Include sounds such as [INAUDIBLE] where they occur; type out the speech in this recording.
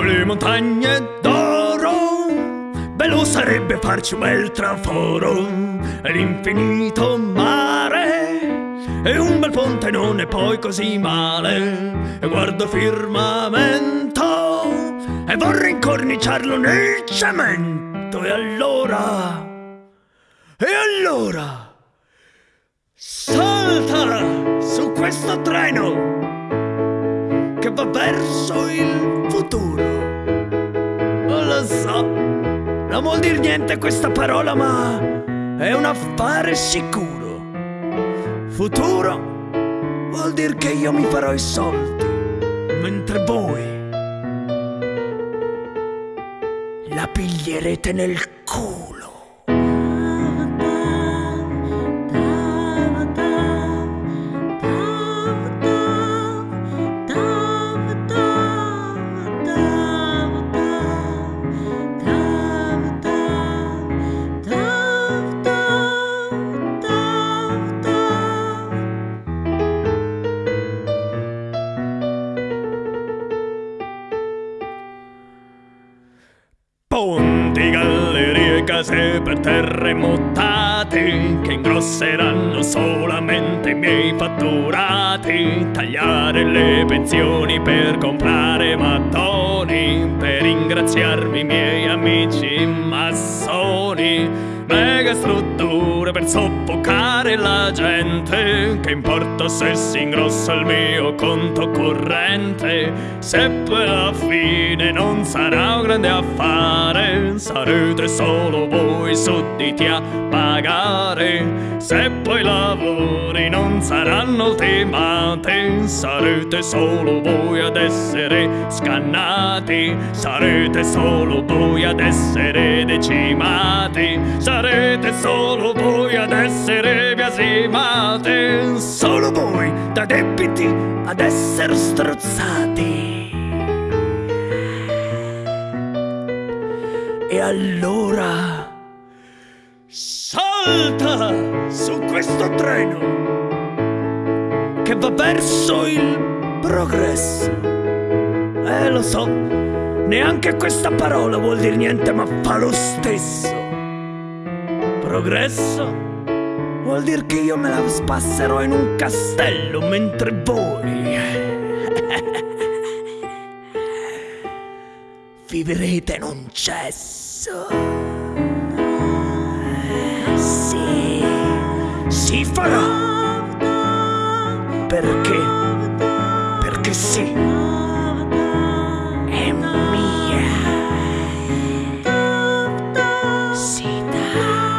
le montagne d'oro. Bello sarebbe farci un bel traforo, l'infinito mare. E un bel ponte non è poi così male. E guardo firmamento e vorrei incorniciarlo nel cemento. E allora. E allora. Salta su questo treno va verso il futuro. Non lo so, non vuol dire niente questa parola, ma è un affare sicuro. Futuro vuol dire che io mi farò i soldi, mentre voi la piglierete nel culo. Ponti, gallerie, case per terremotate che ingrosseranno solamente i miei fatturati. Tagliare le pensioni per comprare mattoni, per ringraziarmi i miei amici massoni. Mega strutture per soffocare la gente. Che importa se si ingrossa il mio conto corrente? Se poi alla fine non sarà un grande affare, sarete solo voi sudditi a pagare. Se poi lavori non saranno ultimati, sarete solo voi ad essere scannati. Sarete solo voi ad essere decimati. Sarete solo voi ad essere biasimati. Solo voi da debiti ad essere strozzati. E allora salta su questo treno che va verso il progresso. Eh, lo so, neanche questa parola vuol dire niente, ma fa lo stesso. Progresso vuol dire che io me la spasserò in un castello mentre voi [LAUGHS] vivrete in un cesso. Sì, si farà. Perché? Perché sì. you